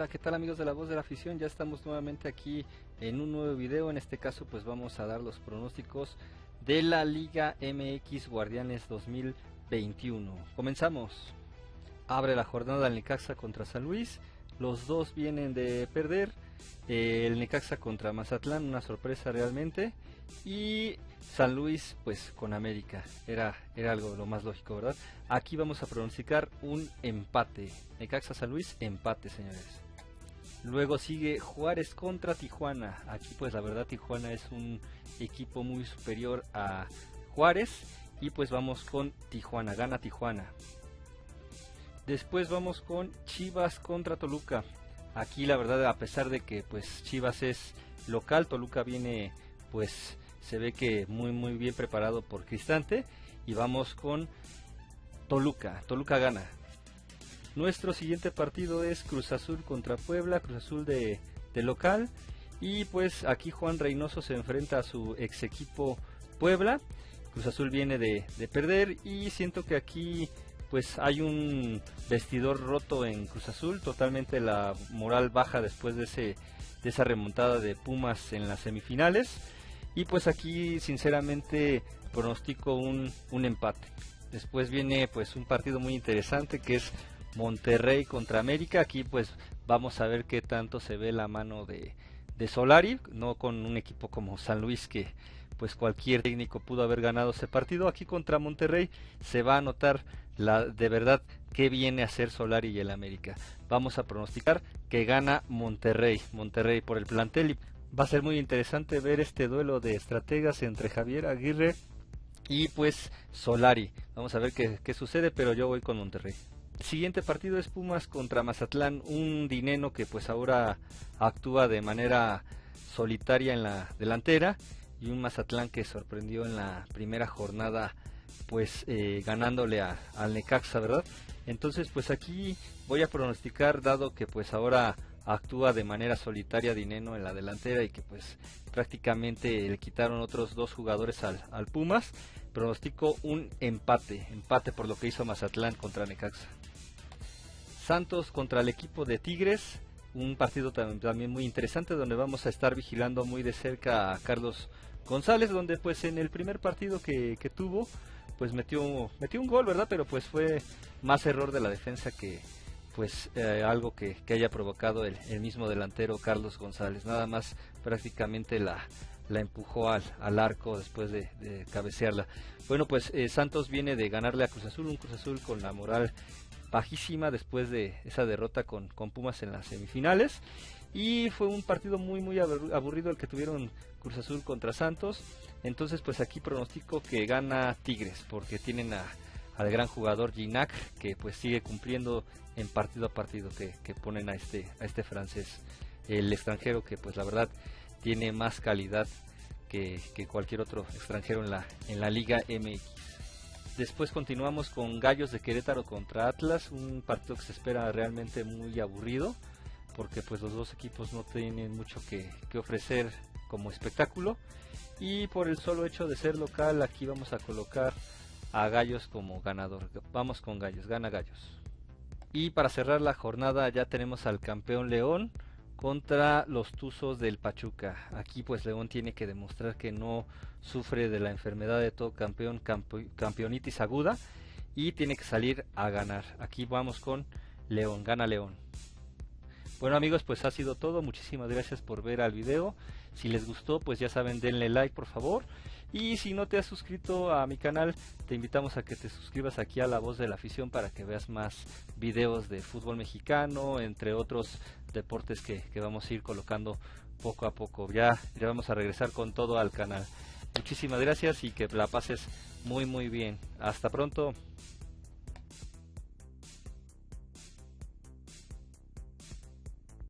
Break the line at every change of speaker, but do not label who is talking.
Hola, ¿qué tal amigos de la voz de la afición? Ya estamos nuevamente aquí en un nuevo video. En este caso pues vamos a dar los pronósticos de la Liga MX Guardianes 2021. Comenzamos. Abre la jornada el Necaxa contra San Luis. Los dos vienen de perder. El Necaxa contra Mazatlán, una sorpresa realmente. Y San Luis, pues con América. Era, era algo lo más lógico, ¿verdad? Aquí vamos a pronosticar un empate. Necaxa San Luis, empate, señores. Luego sigue Juárez contra Tijuana. Aquí pues la verdad Tijuana es un equipo muy superior a Juárez. Y pues vamos con Tijuana, gana Tijuana. Después vamos con Chivas contra Toluca. Aquí la verdad a pesar de que pues Chivas es local, Toluca viene pues se ve que muy muy bien preparado por Cristante y vamos con Toluca, Toluca gana. Nuestro siguiente partido es Cruz Azul contra Puebla, Cruz Azul de, local. Y pues aquí Juan Reynoso se enfrenta a su ex equipo Puebla, Cruz Azul viene de, de perder y siento que aquí pues hay un vestidor roto en Cruz Azul, totalmente la moral baja después de, ese, de esa remontada de Pumas en las semifinales. Y pues aquí sinceramente pronostico un, un empate. Después viene pues un partido muy interesante que es Monterrey contra América. Aquí pues vamos a ver qué tanto se ve la mano de, de Solari, no con un equipo como San Luis que pues cualquier técnico pudo haber ganado ese partido. Aquí contra Monterrey se va a notar la de verdad qué viene a hacer Solari y el América. Vamos a pronosticar que gana Monterrey, Monterrey por el plantel Va a ser muy interesante ver este duelo de estrategas entre Javier Aguirre y pues Solari. Vamos a ver qué sucede, pero yo voy con Monterrey. Siguiente partido es Pumas contra Mazatlán, un dineno que pues ahora actúa de manera solitaria en la delantera y un Mazatlán que sorprendió en la primera jornada pues eh, ganándole a, al Necaxa, ¿verdad? Entonces pues aquí voy a pronosticar dado que pues ahora actúa de manera solitaria Dineno en la delantera y que pues prácticamente le quitaron otros dos jugadores al, al Pumas. Pronostico un empate, empate por lo que hizo Mazatlán contra Necaxa. Santos contra el equipo de Tigres, un partido también muy interesante donde vamos a estar vigilando muy de cerca a Carlos González, donde pues en el primer partido que, que tuvo, pues metió, metió un gol, ¿verdad? Pero pues fue más error de la defensa que, pues eh, algo que, haya provocado el, mismo delantero Carlos González. Nada más prácticamente la, la empujó al, al arco después de, cabecearla. Bueno, pues eh, Santos viene de ganarle a Cruz Azul, un Cruz Azul con la moral bajísima después de esa derrota con, con Pumas en las semifinales. Y fue un partido muy muy aburrido el que tuvieron Cruz Azul contra Santos. Entonces pues aquí pronostico que gana Tigres porque tienen a, al gran jugador Ginac que pues sigue cumpliendo en partido a partido que, ponen a este, a este francés. El extranjero que pues la verdad tiene más calidad que, cualquier otro extranjero en la, en la Liga MX. Después continuamos con Gallos de Querétaro contra Atlas, un partido que se espera realmente muy aburrido, porque pues los dos equipos no tienen mucho que, que ofrecer como espectáculo. Y por el solo hecho de ser local, aquí vamos a colocar a Gallos como ganador. Vamos con Gallos, gana Gallos. Y para cerrar la jornada ya tenemos al campeón León contra los Tuzos del Pachuca. Aquí pues León tiene que demostrar que no sufre de la enfermedad de todo campeón, campeonitis aguda y tiene que salir a ganar. Aquí vamos con León, gana León. Bueno amigos, pues ha sido todo. Muchísimas gracias por ver al video. Si les gustó, pues ya saben, denle like por favor. Y si no te has suscrito a mi canal, te invitamos a que te suscribas aquí a La Voz de la Afición para que veas más videos de fútbol mexicano, entre otros deportes que, vamos a ir colocando poco a poco. Ya, ya vamos a regresar con todo al canal. Muchísimas gracias y que la pases muy muy bien. Hasta pronto.